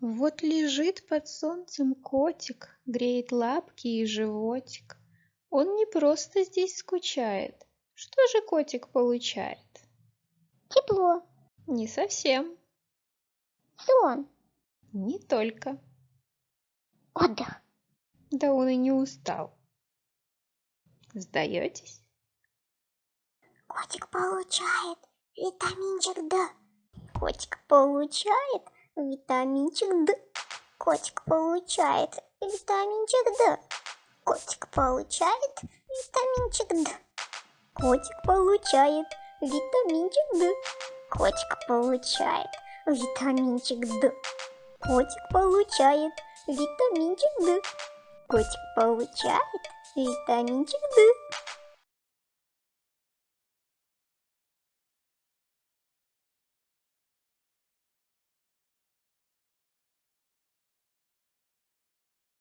Вот лежит под солнцем котик, греет лапки и животик. Он не просто здесь скучает. Что же котик получает? Тепло. Не совсем. Сон. Не только. Отдых. Да он и не устал. Сдаетесь? Котик получает витаминчик D. Котик получает витаминчик D. Котик получает витаминчик D. Котик получает витаминчик D. Котик получает витаминчик D. Котик получает витаминчик D. Котик получает витаминчик D. Котик получает витаминчик D.